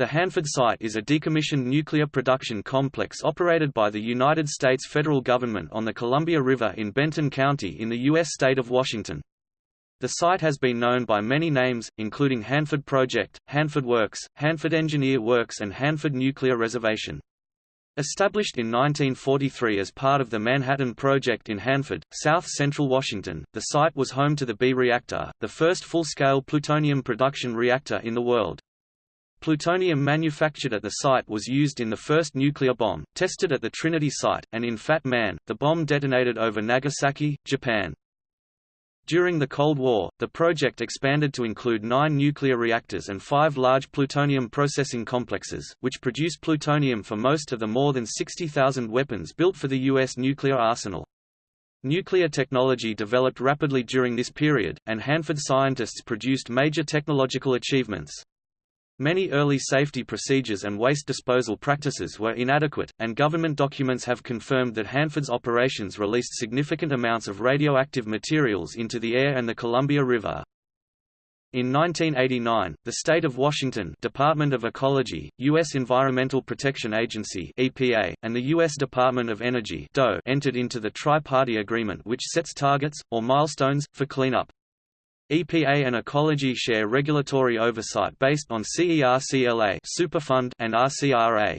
The Hanford site is a decommissioned nuclear production complex operated by the United States federal government on the Columbia River in Benton County in the U.S. state of Washington. The site has been known by many names, including Hanford Project, Hanford Works, Hanford Engineer Works and Hanford Nuclear Reservation. Established in 1943 as part of the Manhattan Project in Hanford, south central Washington, the site was home to the B reactor, the first full-scale plutonium production reactor in the world. Plutonium manufactured at the site was used in the first nuclear bomb, tested at the Trinity site, and in Fat Man, the bomb detonated over Nagasaki, Japan. During the Cold War, the project expanded to include nine nuclear reactors and five large plutonium processing complexes, which produce plutonium for most of the more than 60,000 weapons built for the U.S. nuclear arsenal. Nuclear technology developed rapidly during this period, and Hanford scientists produced major technological achievements. Many early safety procedures and waste disposal practices were inadequate, and government documents have confirmed that Hanford's operations released significant amounts of radioactive materials into the air and the Columbia River. In 1989, the state of Washington Department of Ecology, U.S. Environmental Protection Agency (EPA), and the U.S. Department of Energy (DOE) entered into the Tri-Party Agreement which sets targets, or milestones, for cleanup. EPA and Ecology share regulatory oversight based on CERCLA Superfund and RCRA.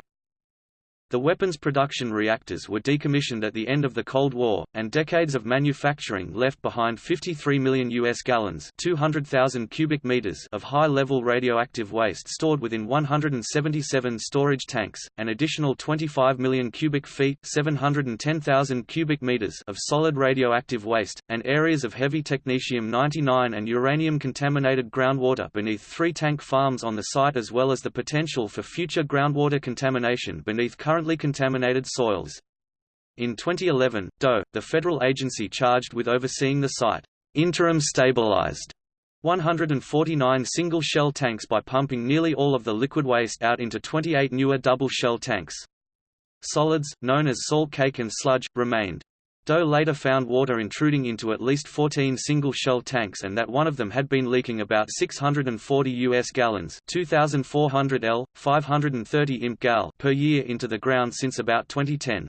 The weapons production reactors were decommissioned at the end of the Cold War, and decades of manufacturing left behind 53 million U.S. gallons 200,000 cubic meters of high-level radioactive waste stored within 177 storage tanks, an additional 25 million cubic feet 710,000 cubic meters of solid radioactive waste, and areas of heavy technetium-99 and uranium-contaminated groundwater beneath three tank farms on the site as well as the potential for future groundwater contamination beneath current currently contaminated soils. In 2011, DOE, the federal agency charged with overseeing the site, interim stabilized 149 single-shell tanks by pumping nearly all of the liquid waste out into 28 newer double-shell tanks. Solids, known as salt cake and sludge, remained. DOE later found water intruding into at least 14 single-shell tanks and that one of them had been leaking about 640 US gallons 2,400 L, 530 imp gal per year into the ground since about 2010.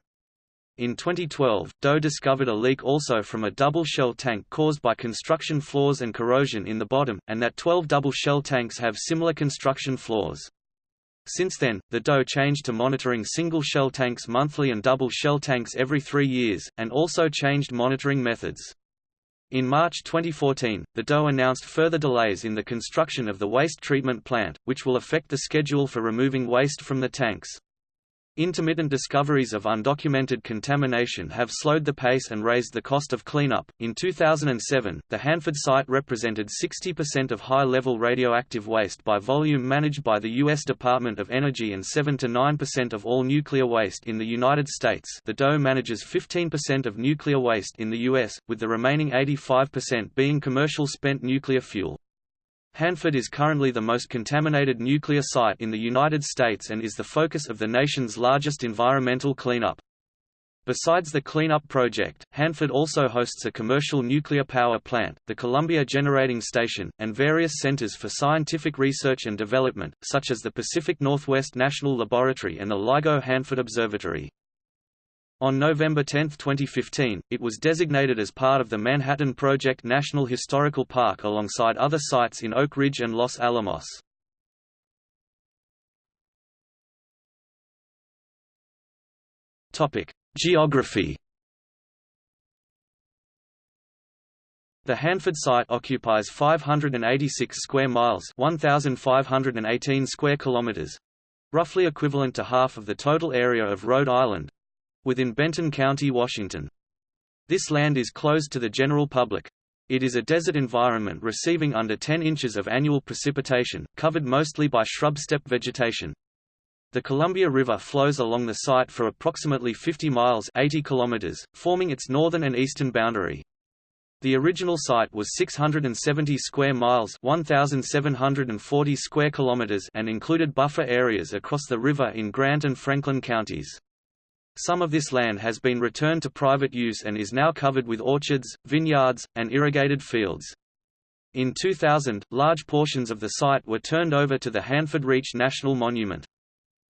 In 2012, DOE discovered a leak also from a double-shell tank caused by construction flaws and corrosion in the bottom, and that 12 double-shell tanks have similar construction flaws. Since then, the DOE changed to monitoring single-shell tanks monthly and double-shell tanks every three years, and also changed monitoring methods. In March 2014, the DOE announced further delays in the construction of the waste treatment plant, which will affect the schedule for removing waste from the tanks. Intermittent discoveries of undocumented contamination have slowed the pace and raised the cost of cleanup. In 2007, the Hanford site represented 60% of high level radioactive waste by volume managed by the U.S. Department of Energy and 7 to 9% of all nuclear waste in the United States. The DOE manages 15% of nuclear waste in the U.S., with the remaining 85% being commercial spent nuclear fuel. Hanford is currently the most contaminated nuclear site in the United States and is the focus of the nation's largest environmental cleanup. Besides the cleanup project, Hanford also hosts a commercial nuclear power plant, the Columbia Generating Station, and various centers for scientific research and development, such as the Pacific Northwest National Laboratory and the LIGO Hanford Observatory. On November 10, 2015, it was designated as part of the Manhattan Project National Historical Park alongside other sites in Oak Ridge and Los Alamos. Geography The Hanford site occupies 586 square miles, 1518 square kilometers, roughly equivalent to half of the total area of Rhode Island, within Benton County, Washington. This land is closed to the general public. It is a desert environment receiving under 10 inches of annual precipitation, covered mostly by shrub steppe vegetation. The Columbia River flows along the site for approximately 50 miles 80 kilometers, forming its northern and eastern boundary. The original site was 670 square miles 1,740 square kilometers and included buffer areas across the river in Grant and Franklin counties. Some of this land has been returned to private use and is now covered with orchards, vineyards, and irrigated fields. In 2000, large portions of the site were turned over to the Hanford Reach National Monument.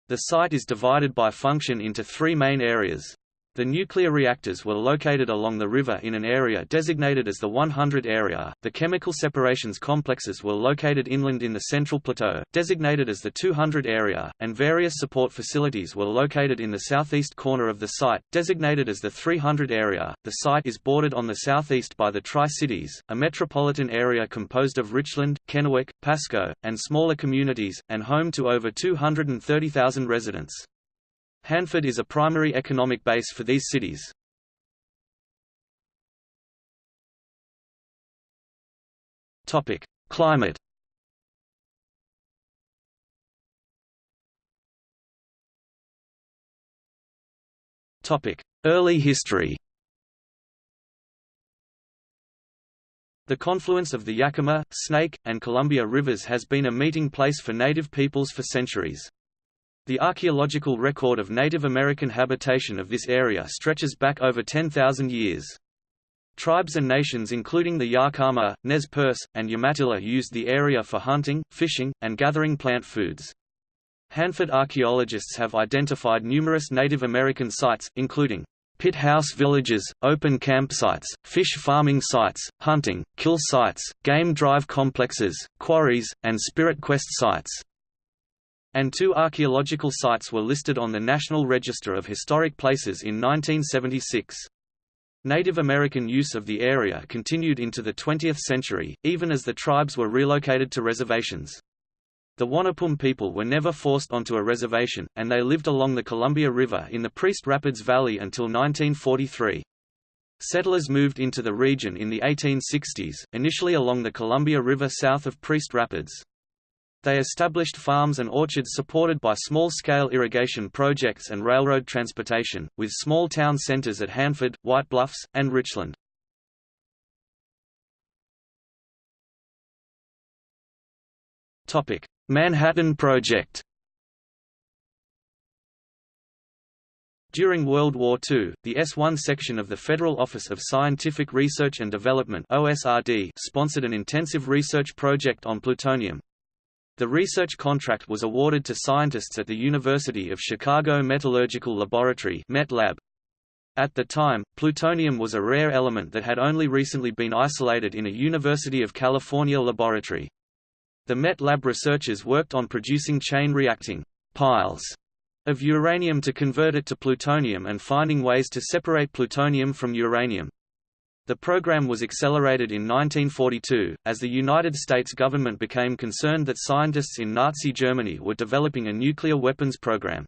The site is divided by function into three main areas. The nuclear reactors were located along the river in an area designated as the 100 area. The chemical separations complexes were located inland in the central plateau, designated as the 200 area, and various support facilities were located in the southeast corner of the site, designated as the 300 area. The site is bordered on the southeast by the Tri-Cities, a metropolitan area composed of Richland, Kennewick, Pasco, and smaller communities, and home to over 230,000 residents. Hanford is a primary economic base for these cities. Topic: Climate. Topic: Early history. The confluence of the Yakima, Snake, and Columbia rivers has been a meeting place for native peoples for centuries. The archaeological record of Native American habitation of this area stretches back over 10,000 years. Tribes and nations including the Yakama, Nez Perce, and Umatilla used the area for hunting, fishing, and gathering plant foods. Hanford archaeologists have identified numerous Native American sites, including pit house villages, open campsites, fish farming sites, hunting, kill sites, game drive complexes, quarries, and spirit quest sites and two archaeological sites were listed on the National Register of Historic Places in 1976. Native American use of the area continued into the 20th century, even as the tribes were relocated to reservations. The Wanapum people were never forced onto a reservation, and they lived along the Columbia River in the Priest Rapids Valley until 1943. Settlers moved into the region in the 1860s, initially along the Columbia River south of Priest Rapids. They established farms and orchards supported by small-scale irrigation projects and railroad transportation, with small town centers at Hanford, White Bluffs, and Richland. Manhattan Project During World War II, the S-1 section of the Federal Office of Scientific Research and Development OSRD sponsored an intensive research project on plutonium, the research contract was awarded to scientists at the University of Chicago Metallurgical Laboratory. At the time, plutonium was a rare element that had only recently been isolated in a University of California laboratory. The MET lab researchers worked on producing chain-reacting piles of uranium to convert it to plutonium and finding ways to separate plutonium from uranium. The program was accelerated in 1942, as the United States government became concerned that scientists in Nazi Germany were developing a nuclear weapons program.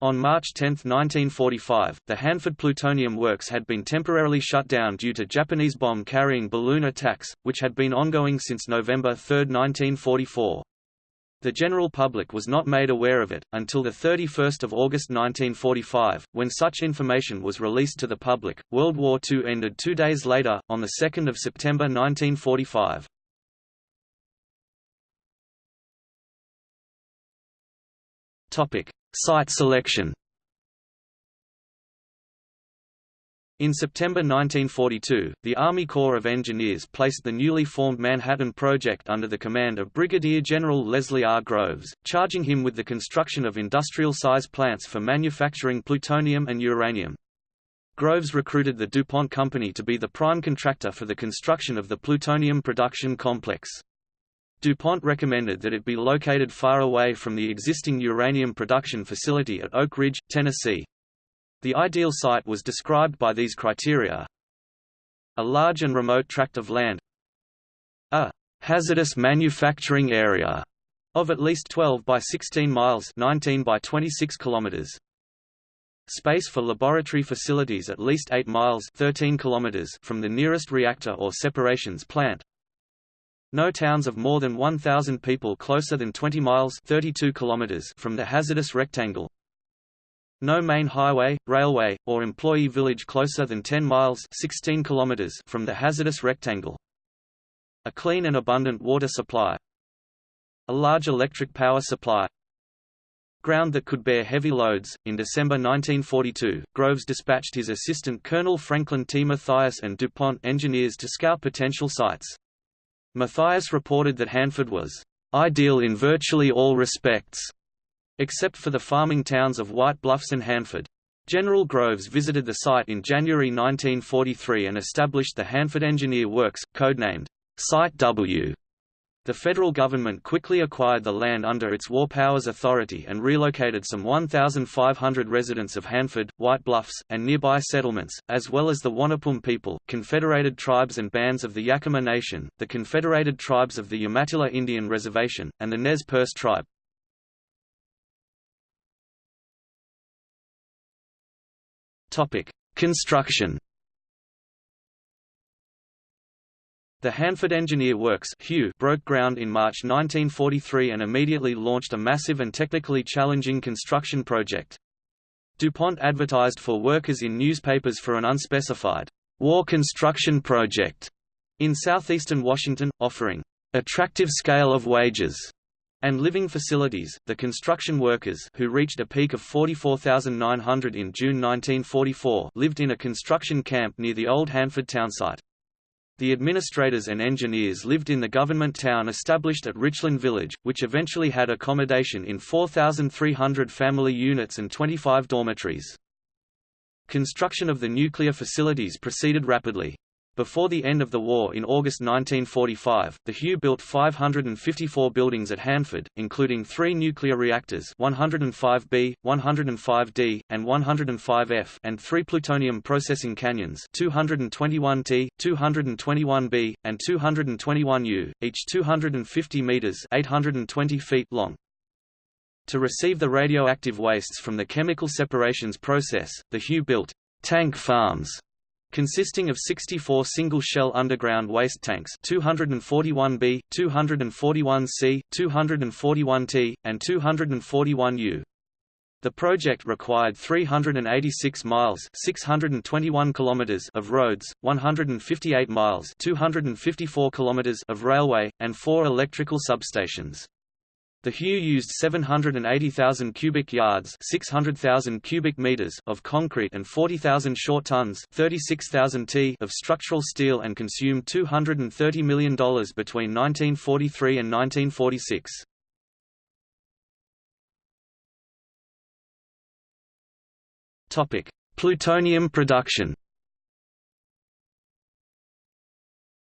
On March 10, 1945, the Hanford Plutonium Works had been temporarily shut down due to Japanese bomb-carrying balloon attacks, which had been ongoing since November 3, 1944. The general public was not made aware of it, until 31 August 1945, when such information was released to the public. World War II ended two days later, on 2 September 1945. Site selection In September 1942, the Army Corps of Engineers placed the newly formed Manhattan Project under the command of Brigadier General Leslie R. Groves, charging him with the construction of industrial-size plants for manufacturing plutonium and uranium. Groves recruited the DuPont Company to be the prime contractor for the construction of the plutonium production complex. DuPont recommended that it be located far away from the existing uranium production facility at Oak Ridge, Tennessee. The ideal site was described by these criteria. A large and remote tract of land A hazardous manufacturing area of at least 12 by 16 miles 19 by 26 kilometers. Space for laboratory facilities at least 8 miles 13 kilometers from the nearest reactor or separations plant. No towns of more than 1,000 people closer than 20 miles 32 kilometers from the hazardous rectangle. No main highway, railway, or employee village closer than 10 miles 16 kilometers from the hazardous rectangle. A clean and abundant water supply. A large electric power supply. Ground that could bear heavy loads. In December 1942, Groves dispatched his assistant Colonel Franklin T. Matthias and DuPont engineers to scout potential sites. Matthias reported that Hanford was ideal in virtually all respects, except for the farming towns of White Bluffs and Hanford. General Groves visited the site in January 1943 and established the Hanford Engineer Works, codenamed Site W. The federal government quickly acquired the land under its War Powers Authority and relocated some 1,500 residents of Hanford, White Bluffs, and nearby settlements, as well as the Wanapum people, Confederated tribes and bands of the Yakama Nation, the Confederated tribes of the Umatilla Indian Reservation, and the Nez Perce tribe. Construction. The Hanford Engineer Works broke ground in March 1943 and immediately launched a massive and technically challenging construction project. DuPont advertised for workers in newspapers for an unspecified war construction project in southeastern Washington, offering attractive scale of wages and living facilities. The construction workers, who reached a peak of 44,900 in June 1944, lived in a construction camp near the old Hanford townsite. The administrators and engineers lived in the government town established at Richland Village, which eventually had accommodation in 4,300 family units and 25 dormitories. Construction of the nuclear facilities proceeded rapidly. Before the end of the war in August 1945, the HEW built 554 buildings at Hanford, including three nuclear reactors 105B, 105D, and 105F and three plutonium processing canyons 221T, 221B, and 221U, each 250 meters 820 feet long. To receive the radioactive wastes from the chemical separations process, the HEW built tank farms consisting of 64 single-shell underground waste tanks 241B, 241C, 241T, and 241U. The project required 386 miles 621 kilometers of roads, 158 miles 254 kilometers of railway, and four electrical substations. The HEW used 780,000 cubic yards 600,000 cubic meters of concrete and 40,000 short tons 36,000 t of structural steel and consumed $230 million between 1943 and 1946. Plutonium production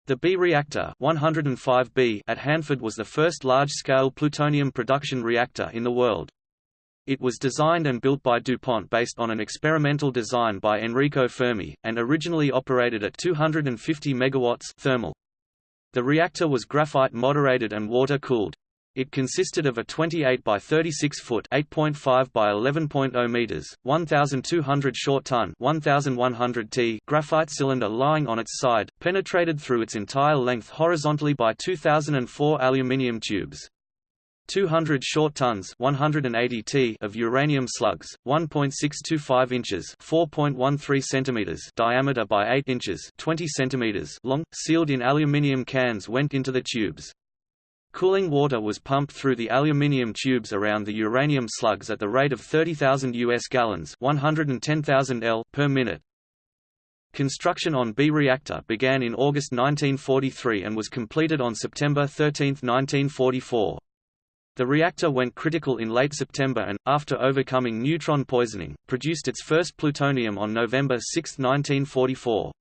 The B reactor 105B at Hanford was the first large-scale plutonium production reactor in the world. It was designed and built by DuPont based on an experimental design by Enrico Fermi, and originally operated at 250 MW thermal. The reactor was graphite moderated and water-cooled. It consisted of a 28 by 36 foot (8.5 by 11.0 meters, 1,200 short ton (1,100 t) graphite cylinder lying on its side, penetrated through its entire length horizontally by 2,004 aluminium tubes. 200 short tons 180 t of uranium slugs, 1.625 inches 4.13 centimeters diameter by 8 inches 20 centimeters long, sealed in aluminium cans went into the tubes. Cooling water was pumped through the aluminium tubes around the uranium slugs at the rate of 30,000 US gallons 110,000 L per minute. Construction on B reactor began in August 1943 and was completed on September 13, 1944. The reactor went critical in late September and, after overcoming neutron poisoning, produced its first plutonium on November 6, 1944.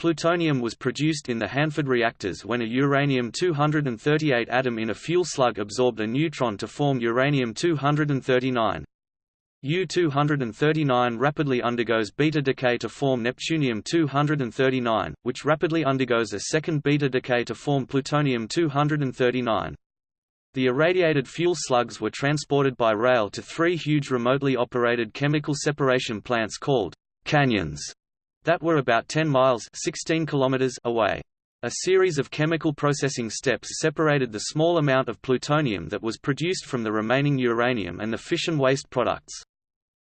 Plutonium was produced in the Hanford reactors when a uranium-238 atom in a fuel slug absorbed a neutron to form uranium-239. U-239 rapidly undergoes beta decay to form neptunium-239, which rapidly undergoes a second beta decay to form plutonium-239. The irradiated fuel slugs were transported by rail to three huge remotely operated chemical separation plants called canyons that were about 10 miles 16 kilometers away. A series of chemical processing steps separated the small amount of plutonium that was produced from the remaining uranium and the fission waste products.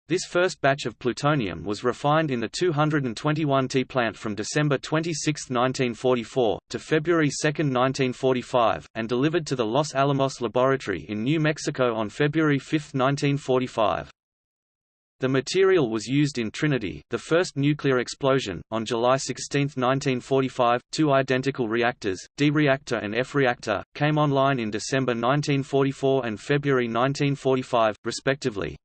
This first batch of plutonium was refined in the 221T plant from December 26, 1944, to February 2, 1945, and delivered to the Los Alamos Laboratory in New Mexico on February 5, 1945. The material was used in Trinity, the first nuclear explosion, on July 16, 1945. Two identical reactors, D reactor and F reactor, came online in December 1944 and February 1945, respectively.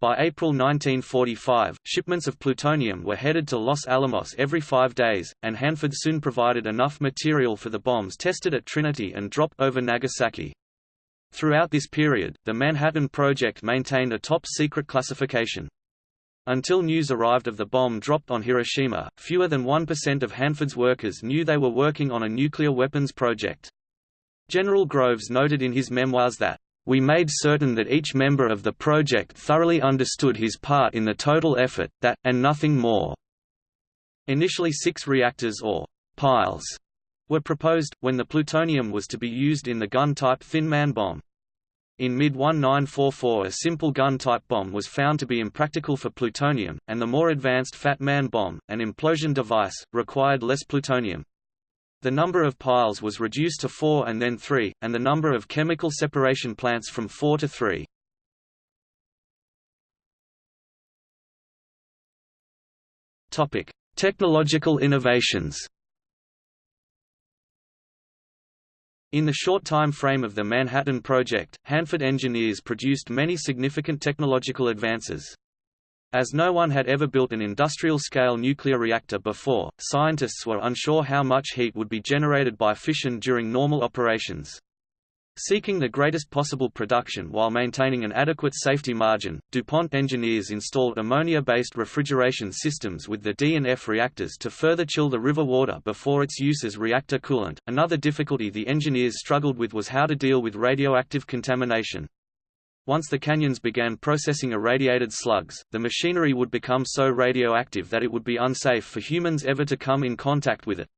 By April 1945, shipments of plutonium were headed to Los Alamos every five days, and Hanford soon provided enough material for the bombs tested at Trinity and dropped over Nagasaki. Throughout this period, the Manhattan Project maintained a top-secret classification. Until news arrived of the bomb dropped on Hiroshima, fewer than 1% of Hanford's workers knew they were working on a nuclear weapons project. General Groves noted in his memoirs that, "...we made certain that each member of the project thoroughly understood his part in the total effort, that, and nothing more." Initially six reactors or piles were proposed, when the plutonium was to be used in the gun-type Thin Man bomb. In mid-1944 a simple gun-type bomb was found to be impractical for plutonium, and the more advanced Fat Man bomb, an implosion device, required less plutonium. The number of piles was reduced to four and then three, and the number of chemical separation plants from four to three. Technological innovations In the short time frame of the Manhattan Project, Hanford engineers produced many significant technological advances. As no one had ever built an industrial-scale nuclear reactor before, scientists were unsure how much heat would be generated by fission during normal operations. Seeking the greatest possible production while maintaining an adequate safety margin, DuPont engineers installed ammonia-based refrigeration systems with the D and F reactors to further chill the river water before its use as reactor coolant. Another difficulty the engineers struggled with was how to deal with radioactive contamination. Once the canyons began processing irradiated slugs, the machinery would become so radioactive that it would be unsafe for humans ever to come in contact with it.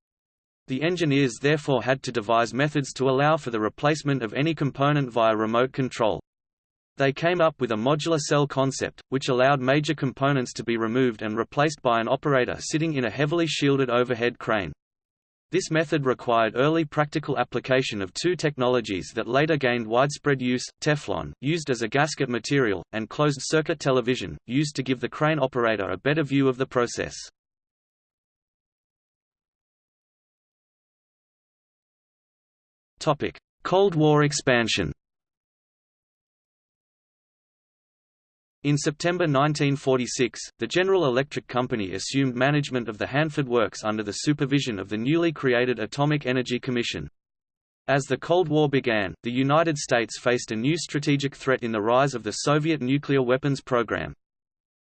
The engineers therefore had to devise methods to allow for the replacement of any component via remote control. They came up with a modular cell concept, which allowed major components to be removed and replaced by an operator sitting in a heavily shielded overhead crane. This method required early practical application of two technologies that later gained widespread use, Teflon, used as a gasket material, and closed-circuit television, used to give the crane operator a better view of the process. Topic: Cold War expansion. In September 1946, the General Electric Company assumed management of the Hanford Works under the supervision of the newly created Atomic Energy Commission. As the Cold War began, the United States faced a new strategic threat in the rise of the Soviet nuclear weapons program.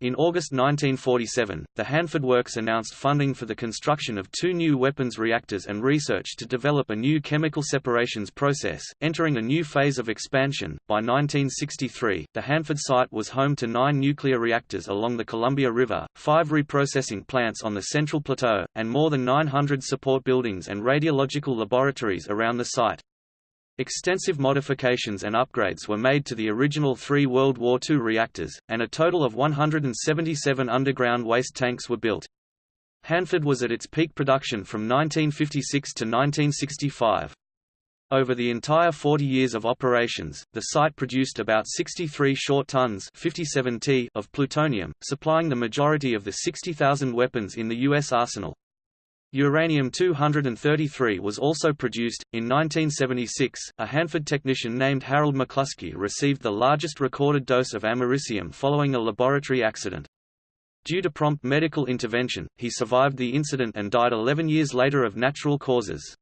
In August 1947, the Hanford Works announced funding for the construction of two new weapons reactors and research to develop a new chemical separations process, entering a new phase of expansion. By 1963, the Hanford site was home to nine nuclear reactors along the Columbia River, five reprocessing plants on the Central Plateau, and more than 900 support buildings and radiological laboratories around the site. Extensive modifications and upgrades were made to the original three World War II reactors, and a total of 177 underground waste tanks were built. Hanford was at its peak production from 1956 to 1965. Over the entire 40 years of operations, the site produced about 63 short tons 57 t of plutonium, supplying the majority of the 60,000 weapons in the U.S. arsenal. Uranium-233 was also produced. In 1976, a Hanford technician named Harold McCluskey received the largest recorded dose of americium following a laboratory accident. Due to prompt medical intervention, he survived the incident and died 11 years later of natural causes.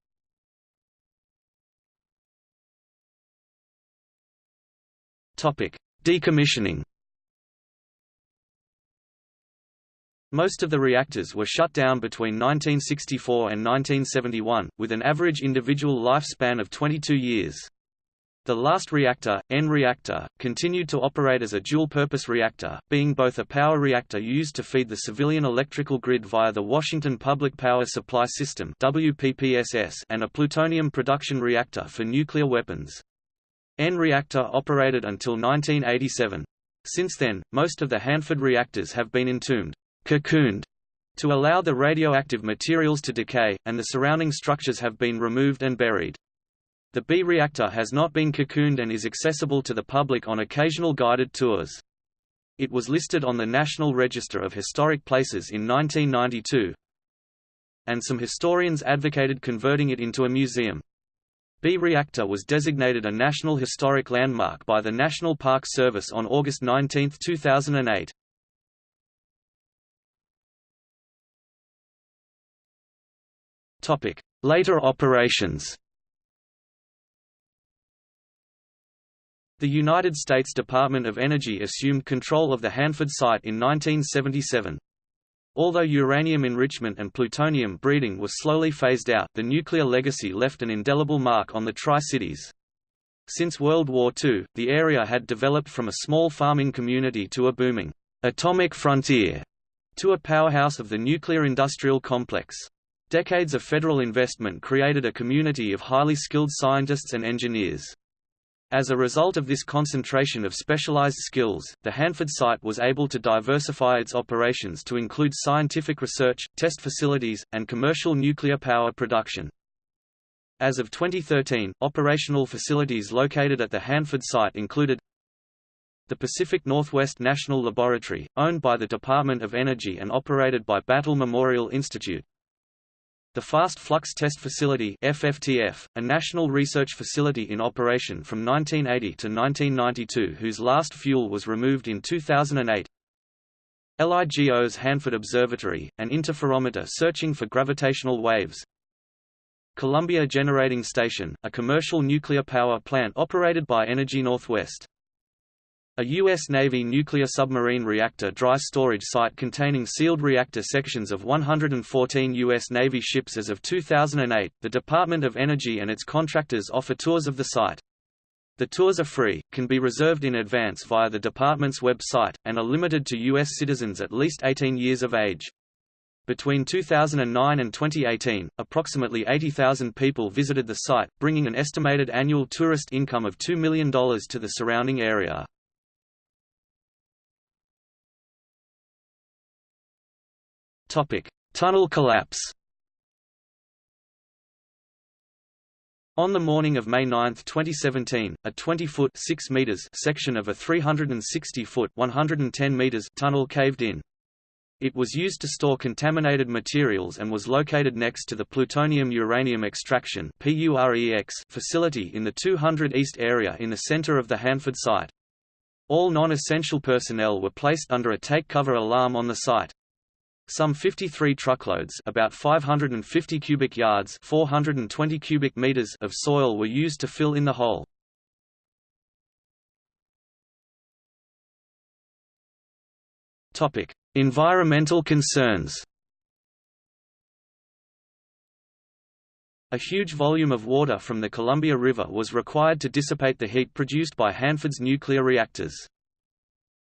Decommissioning Most of the reactors were shut down between 1964 and 1971, with an average individual lifespan of 22 years. The last reactor, N reactor, continued to operate as a dual-purpose reactor, being both a power reactor used to feed the civilian electrical grid via the Washington Public Power Supply System WPPSS and a plutonium production reactor for nuclear weapons. N reactor operated until 1987. Since then, most of the Hanford reactors have been entombed cocooned to allow the radioactive materials to decay, and the surrounding structures have been removed and buried. The B reactor has not been cocooned and is accessible to the public on occasional guided tours. It was listed on the National Register of Historic Places in 1992, and some historians advocated converting it into a museum. B reactor was designated a National Historic Landmark by the National Park Service on August 19, 2008. Later operations. The United States Department of Energy assumed control of the Hanford site in 1977. Although uranium enrichment and plutonium breeding were slowly phased out, the nuclear legacy left an indelible mark on the Tri-Cities. Since World War II, the area had developed from a small farming community to a booming atomic frontier to a powerhouse of the nuclear industrial complex. Decades of federal investment created a community of highly skilled scientists and engineers. As a result of this concentration of specialized skills, the Hanford site was able to diversify its operations to include scientific research, test facilities, and commercial nuclear power production. As of 2013, operational facilities located at the Hanford site included the Pacific Northwest National Laboratory, owned by the Department of Energy and operated by Battelle Memorial Institute, the Fast Flux Test Facility FFTF, a national research facility in operation from 1980 to 1992 whose last fuel was removed in 2008 LIGO's Hanford Observatory, an interferometer searching for gravitational waves. Columbia Generating Station, a commercial nuclear power plant operated by Energy Northwest a U.S. Navy nuclear submarine reactor dry storage site containing sealed reactor sections of 114 U.S. Navy ships as of 2008, the Department of Energy and its contractors offer tours of the site. The tours are free, can be reserved in advance via the department's website, and are limited to U.S. citizens at least 18 years of age. Between 2009 and 2018, approximately 80,000 people visited the site, bringing an estimated annual tourist income of $2 million to the surrounding area. Tunnel collapse. On the morning of May 9, 2017, a 20-foot (6 meters) section of a 360-foot (110 meters) tunnel caved in. It was used to store contaminated materials and was located next to the plutonium-uranium extraction facility in the 200 East area in the center of the Hanford site. All non-essential personnel were placed under a take-cover alarm on the site. Some 53 truckloads about 550 cubic yards 420 cubic meters of soil were used to fill in the hole. Environmental concerns. A huge volume of water from the Columbia River was required to dissipate the heat produced by Hanford's nuclear reactors.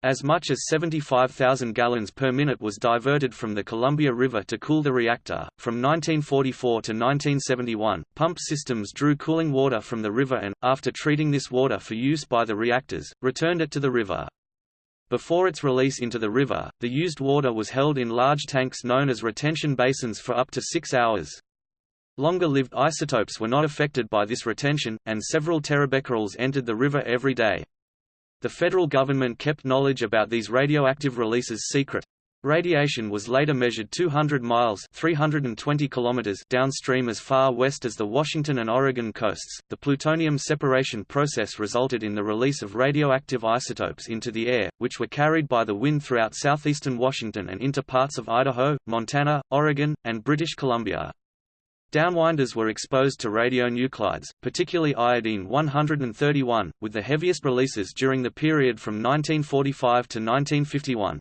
As much as 75,000 gallons per minute was diverted from the Columbia River to cool the reactor. From 1944 to 1971, pump systems drew cooling water from the river and, after treating this water for use by the reactors, returned it to the river. Before its release into the river, the used water was held in large tanks known as retention basins for up to six hours. Longer-lived isotopes were not affected by this retention, and several terabecquerels entered the river every day. The federal government kept knowledge about these radioactive releases secret. Radiation was later measured 200 miles (320 kilometers) downstream as far west as the Washington and Oregon coasts. The plutonium separation process resulted in the release of radioactive isotopes into the air, which were carried by the wind throughout southeastern Washington and into parts of Idaho, Montana, Oregon, and British Columbia. Downwinders were exposed to radionuclides, particularly iodine-131, with the heaviest releases during the period from 1945 to 1951.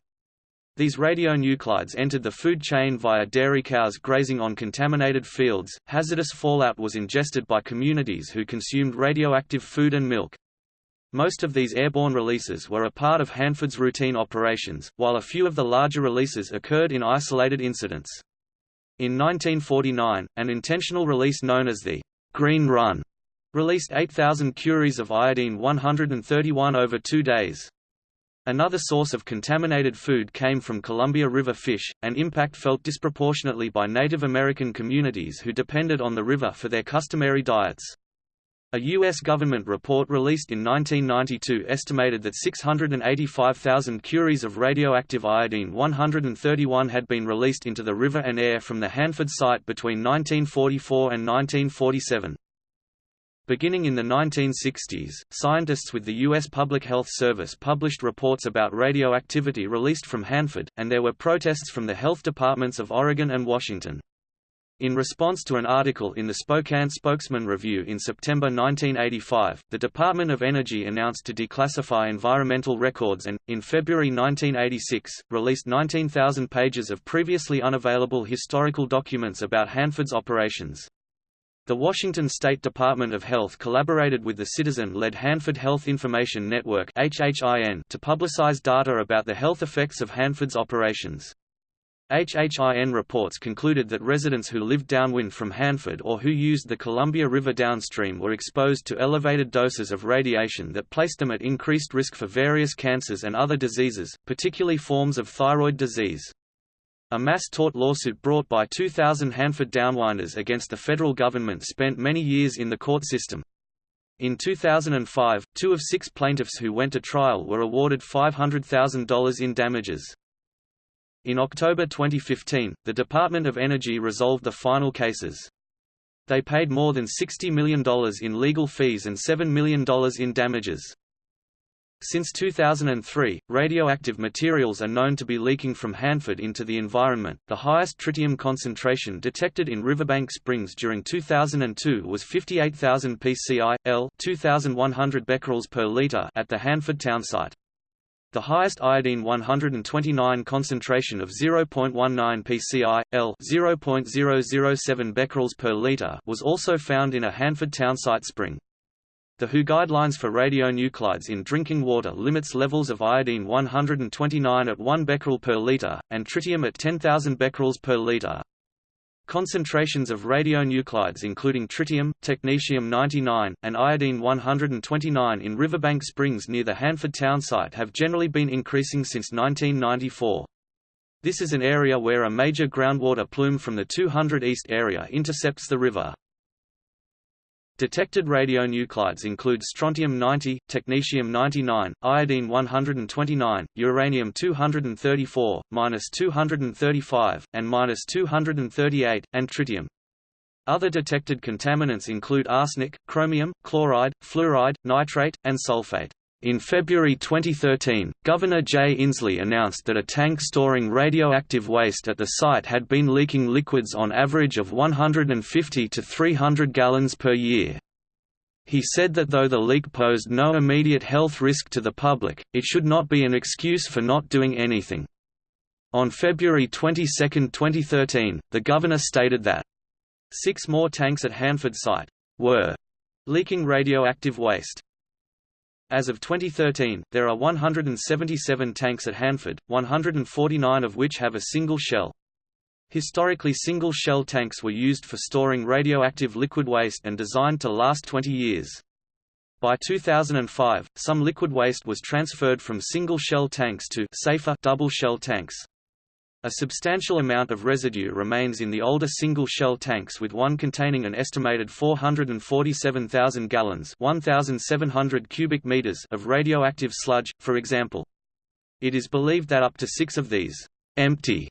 These radionuclides entered the food chain via dairy cows grazing on contaminated fields. Hazardous fallout was ingested by communities who consumed radioactive food and milk. Most of these airborne releases were a part of Hanford's routine operations, while a few of the larger releases occurred in isolated incidents. In 1949, an intentional release known as the Green Run released 8,000 curies of iodine-131 over two days. Another source of contaminated food came from Columbia River fish, an impact felt disproportionately by Native American communities who depended on the river for their customary diets. A U.S. government report released in 1992 estimated that 685,000 curies of radioactive iodine-131 had been released into the river and air from the Hanford site between 1944 and 1947. Beginning in the 1960s, scientists with the U.S. Public Health Service published reports about radioactivity released from Hanford, and there were protests from the health departments of Oregon and Washington. In response to an article in the Spokane Spokesman Review in September 1985, the Department of Energy announced to declassify environmental records and, in February 1986, released 19,000 pages of previously unavailable historical documents about Hanford's operations. The Washington State Department of Health collaborated with the citizen-led Hanford Health Information Network to publicize data about the health effects of Hanford's operations. HHIN reports concluded that residents who lived downwind from Hanford or who used the Columbia River downstream were exposed to elevated doses of radiation that placed them at increased risk for various cancers and other diseases, particularly forms of thyroid disease. A mass tort lawsuit brought by 2,000 Hanford downwinders against the federal government spent many years in the court system. In 2005, two of six plaintiffs who went to trial were awarded $500,000 in damages. In October 2015, the Department of Energy resolved the final cases. They paid more than $60 million in legal fees and $7 million in damages. Since 2003, radioactive materials are known to be leaking from Hanford into the environment. The highest tritium concentration detected in Riverbank Springs during 2002 was 58,000 pci, L, 2,100 becquerels per liter at the Hanford townsite. The highest iodine-129 concentration of 0.19 pci, L 0.007 becquerels per liter was also found in a Hanford townsite spring. The WHO guidelines for radionuclides in drinking water limits levels of iodine-129 at 1 becquerel per liter, and tritium at 10,000 becquerels per liter. Concentrations of radionuclides including tritium, technetium-99, and iodine-129 in Riverbank Springs near the Hanford town site have generally been increasing since 1994. This is an area where a major groundwater plume from the 200 East area intercepts the river. Detected radionuclides include strontium-90, technetium-99, iodine-129, uranium-234, -235, and -238, and tritium. Other detected contaminants include arsenic, chromium, chloride, fluoride, nitrate, and sulfate. In February 2013, Governor Jay Inslee announced that a tank storing radioactive waste at the site had been leaking liquids on average of 150 to 300 gallons per year. He said that though the leak posed no immediate health risk to the public, it should not be an excuse for not doing anything. On February 22, 2013, the governor stated that six more tanks at Hanford site were leaking radioactive waste. As of 2013, there are 177 tanks at Hanford, 149 of which have a single shell. Historically single-shell tanks were used for storing radioactive liquid waste and designed to last 20 years. By 2005, some liquid waste was transferred from single-shell tanks to safer double-shell tanks. A substantial amount of residue remains in the older single-shell tanks with one containing an estimated 447,000 gallons 1,700 cubic meters of radioactive sludge, for example. It is believed that up to six of these empty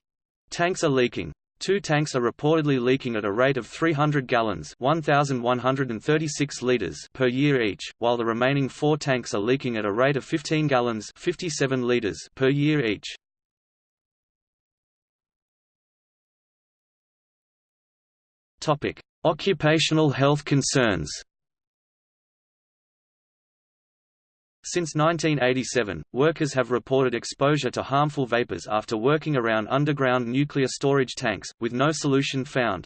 tanks are leaking. Two tanks are reportedly leaking at a rate of 300 gallons 1,136 liters per year each, while the remaining four tanks are leaking at a rate of 15 gallons 57 liters per year each. Topic: Occupational health concerns. Since 1987, workers have reported exposure to harmful vapors after working around underground nuclear storage tanks, with no solution found.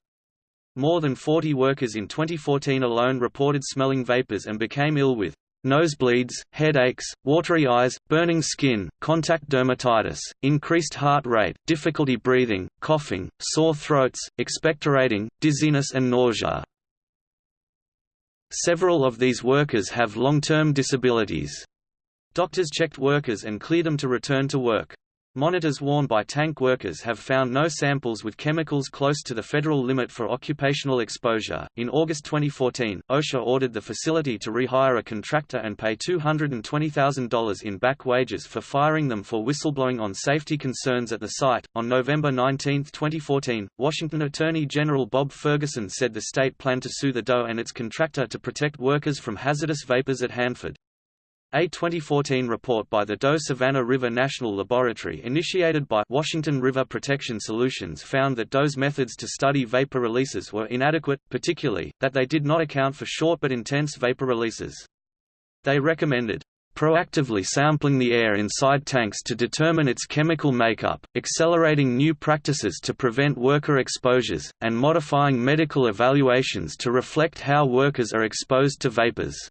More than 40 workers in 2014 alone reported smelling vapors and became ill with nosebleeds, headaches, watery eyes, burning skin, contact dermatitis, increased heart rate, difficulty breathing, coughing, sore throats, expectorating, dizziness and nausea. Several of these workers have long-term disabilities. Doctors checked workers and cleared them to return to work. Monitors worn by tank workers have found no samples with chemicals close to the federal limit for occupational exposure. In August 2014, OSHA ordered the facility to rehire a contractor and pay $220,000 in back wages for firing them for whistleblowing on safety concerns at the site. On November 19, 2014, Washington Attorney General Bob Ferguson said the state planned to sue the DOE and its contractor to protect workers from hazardous vapors at Hanford. A 2014 report by the Doe Savannah River National Laboratory initiated by Washington River Protection Solutions found that Doe's methods to study vapor releases were inadequate, particularly, that they did not account for short but intense vapor releases. They recommended proactively sampling the air inside tanks to determine its chemical makeup, accelerating new practices to prevent worker exposures, and modifying medical evaluations to reflect how workers are exposed to vapors.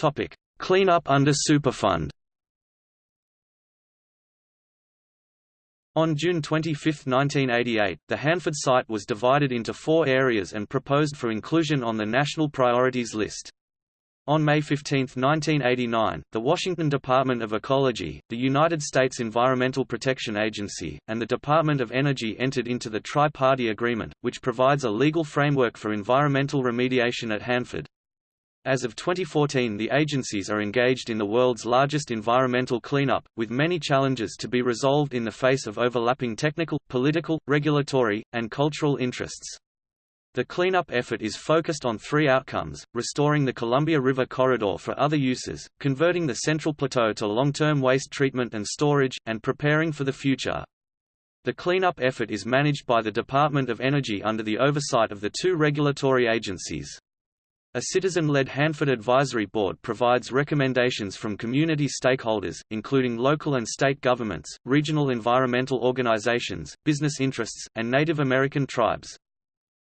Topic: Cleanup under Superfund. On June 25, 1988, the Hanford site was divided into four areas and proposed for inclusion on the National Priorities List. On May 15, 1989, the Washington Department of Ecology, the United States Environmental Protection Agency, and the Department of Energy entered into the Tri-Party Agreement, which provides a legal framework for environmental remediation at Hanford. As of 2014 the agencies are engaged in the world's largest environmental cleanup, with many challenges to be resolved in the face of overlapping technical, political, regulatory, and cultural interests. The cleanup effort is focused on three outcomes, restoring the Columbia River corridor for other uses, converting the Central Plateau to long-term waste treatment and storage, and preparing for the future. The cleanup effort is managed by the Department of Energy under the oversight of the two regulatory agencies. A citizen-led Hanford Advisory Board provides recommendations from community stakeholders, including local and state governments, regional environmental organizations, business interests, and Native American tribes.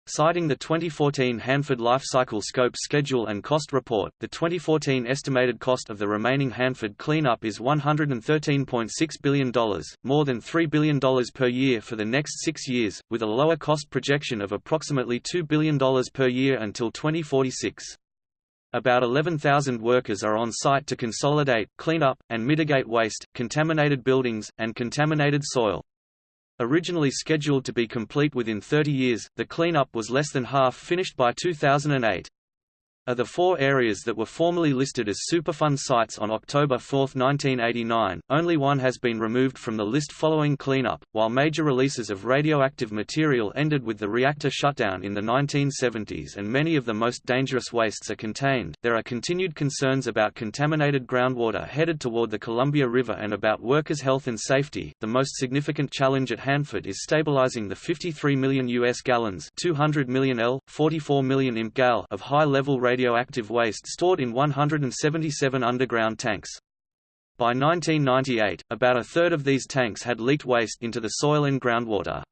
Citing the 2014 Hanford Life Cycle Scope Schedule and Cost Report, the 2014 estimated cost of the remaining Hanford cleanup is $113.6 billion, more than $3 billion per year for the next six years, with a lower cost projection of approximately $2 billion per year until 2046. About 11,000 workers are on site to consolidate, clean up, and mitigate waste, contaminated buildings, and contaminated soil. Originally scheduled to be complete within 30 years, the cleanup was less than half finished by 2008. Of the four areas that were formerly listed as Superfund sites on October 4, 1989, only one has been removed from the list following cleanup. While major releases of radioactive material ended with the reactor shutdown in the 1970s and many of the most dangerous wastes are contained, there are continued concerns about contaminated groundwater headed toward the Columbia River and about workers' health and safety. The most significant challenge at Hanford is stabilizing the 53 million US gallons, 200 million L, 44 million imp gal of high-level radioactive waste stored in 177 underground tanks. By 1998, about a third of these tanks had leaked waste into the soil and groundwater.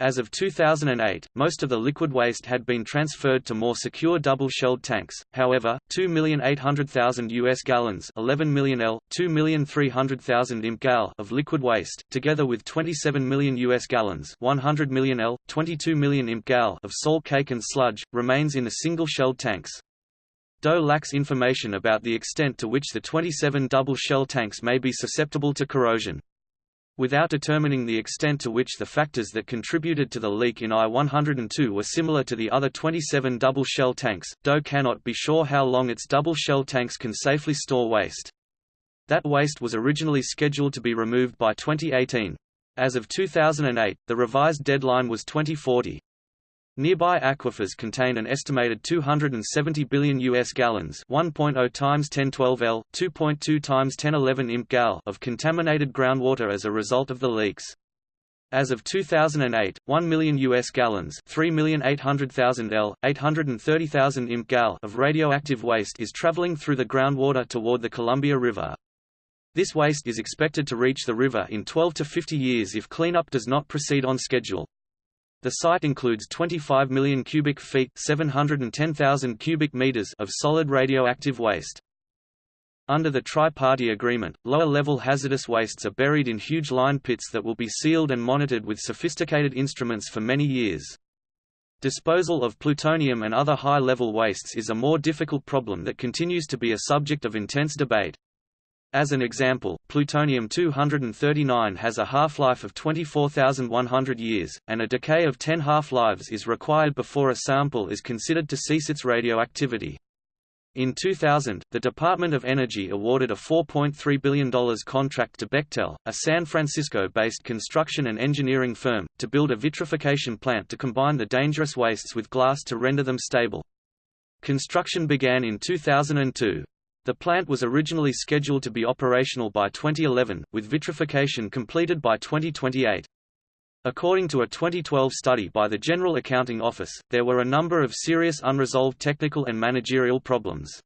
As of 2008, most of the liquid waste had been transferred to more secure double-shelled tanks. However, 2,800,000 US gallons, 11 million L, 2,300,000 imp gal of liquid waste, together with 27 million US gallons, 100 million L, 22 million imp gal of salt cake and sludge, remains in the single-shelled tanks. DOE lacks information about the extent to which the 27 double-shell tanks may be susceptible to corrosion. Without determining the extent to which the factors that contributed to the leak in I-102 were similar to the other 27 double-shell tanks, DOE cannot be sure how long its double-shell tanks can safely store waste. That waste was originally scheduled to be removed by 2018. As of 2008, the revised deadline was 2040. Nearby aquifers contain an estimated 270 billion US gallons, 1.0 times 1012 L, 2.2 times 1011 imp gal of contaminated groundwater as a result of the leaks. As of 2008, 1 million US gallons, 3,800,000 L, 830,000 imp gal of radioactive waste is traveling through the groundwater toward the Columbia River. This waste is expected to reach the river in 12 to 50 years if cleanup does not proceed on schedule. The site includes 25 million cubic feet 710,000 cubic meters of solid radioactive waste. Under the Tri-Party Agreement, lower-level hazardous wastes are buried in huge line pits that will be sealed and monitored with sophisticated instruments for many years. Disposal of plutonium and other high-level wastes is a more difficult problem that continues to be a subject of intense debate. As an example, plutonium-239 has a half-life of 24,100 years, and a decay of 10 half-lives is required before a sample is considered to cease its radioactivity. In 2000, the Department of Energy awarded a $4.3 billion contract to Bechtel, a San Francisco-based construction and engineering firm, to build a vitrification plant to combine the dangerous wastes with glass to render them stable. Construction began in 2002. The plant was originally scheduled to be operational by 2011, with vitrification completed by 2028. According to a 2012 study by the General Accounting Office, there were a number of serious unresolved technical and managerial problems.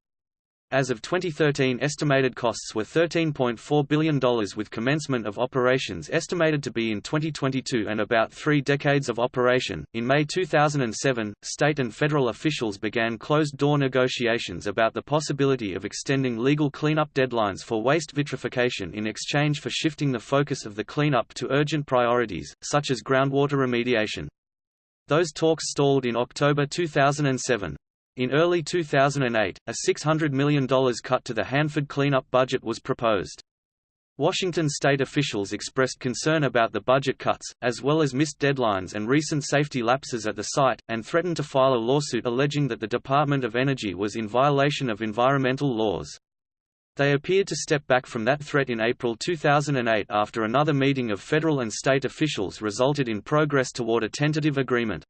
As of 2013 estimated costs were $13.4 billion with commencement of operations estimated to be in 2022 and about three decades of operation. In May 2007, state and federal officials began closed-door negotiations about the possibility of extending legal cleanup deadlines for waste vitrification in exchange for shifting the focus of the cleanup to urgent priorities, such as groundwater remediation. Those talks stalled in October 2007. In early 2008, a $600 million cut to the Hanford cleanup budget was proposed. Washington state officials expressed concern about the budget cuts, as well as missed deadlines and recent safety lapses at the site, and threatened to file a lawsuit alleging that the Department of Energy was in violation of environmental laws. They appeared to step back from that threat in April 2008 after another meeting of federal and state officials resulted in progress toward a tentative agreement.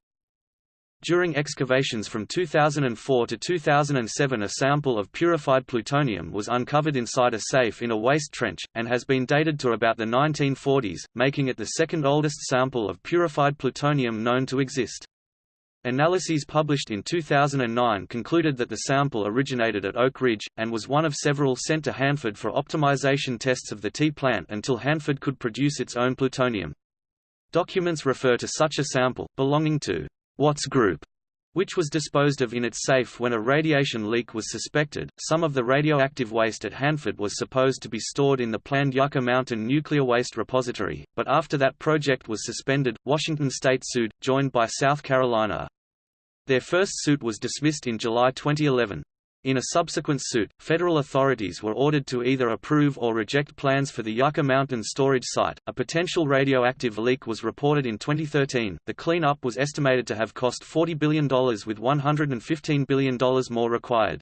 During excavations from 2004 to 2007 a sample of purified plutonium was uncovered inside a safe in a waste trench, and has been dated to about the 1940s, making it the second oldest sample of purified plutonium known to exist. Analyses published in 2009 concluded that the sample originated at Oak Ridge, and was one of several sent to Hanford for optimization tests of the T plant until Hanford could produce its own plutonium. Documents refer to such a sample, belonging to Watts Group, which was disposed of in its safe when a radiation leak was suspected. Some of the radioactive waste at Hanford was supposed to be stored in the planned Yucca Mountain Nuclear Waste Repository, but after that project was suspended, Washington state sued, joined by South Carolina. Their first suit was dismissed in July 2011. In a subsequent suit, federal authorities were ordered to either approve or reject plans for the Yucca Mountain storage site. A potential radioactive leak was reported in 2013. The cleanup was estimated to have cost $40 billion with $115 billion more required.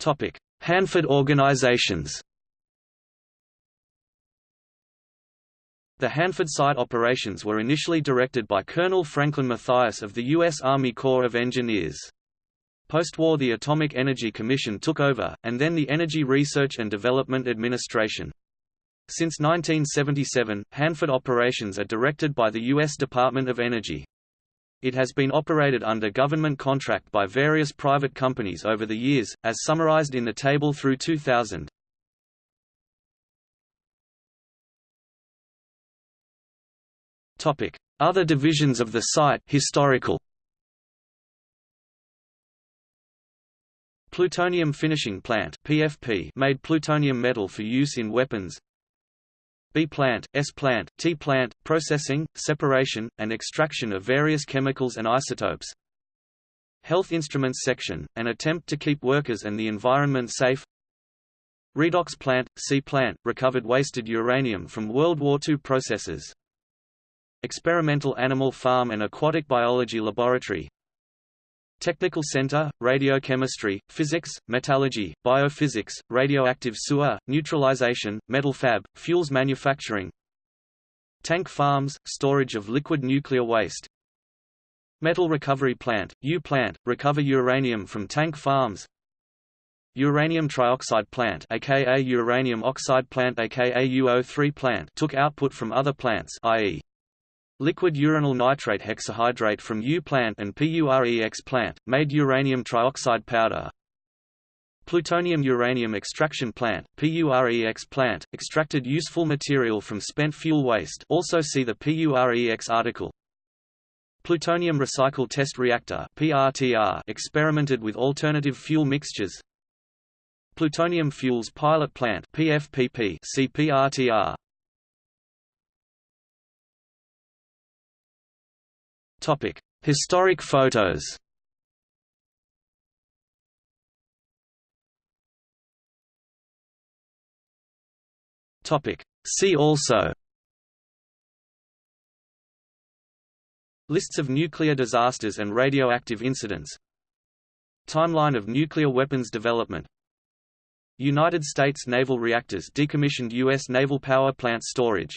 Topic: Hanford organizations. The Hanford site operations were initially directed by Colonel Franklin Matthias of the U.S. Army Corps of Engineers. Post-war the Atomic Energy Commission took over, and then the Energy Research and Development Administration. Since 1977, Hanford operations are directed by the U.S. Department of Energy. It has been operated under government contract by various private companies over the years, as summarized in the table through 2000. Other divisions of the site historical. Plutonium Finishing Plant PFP made plutonium metal for use in weapons. B plant, S plant, T plant, processing, separation, and extraction of various chemicals and isotopes. Health Instruments Section, an attempt to keep workers and the environment safe. Redox plant, C plant, recovered wasted uranium from World War II processes. Experimental Animal Farm and Aquatic Biology Laboratory. Technical Center, Radiochemistry, Physics, Metallurgy, Biophysics, Radioactive Sewer, Neutralization, Metal Fab, Fuels Manufacturing. Tank Farms, Storage of Liquid Nuclear Waste. Metal Recovery Plant, U-Plant, recover uranium from tank farms. Uranium trioxide plant aka uranium oxide plant aka UO3 plant took output from other plants i.e. Liquid uranyl nitrate hexahydrate from U-plant and PUREX plant, made uranium trioxide powder. Plutonium uranium extraction plant, PUREX plant, extracted useful material from spent fuel waste also see the PUREX article. Plutonium recycle test reactor PRTR experimented with alternative fuel mixtures. Plutonium fuels pilot plant PFPP CPRTR Topic: Historic photos. Topic: See also. Lists of nuclear disasters and radioactive incidents Timeline of nuclear weapons development United States naval reactors decommissioned U.S. naval power plant storage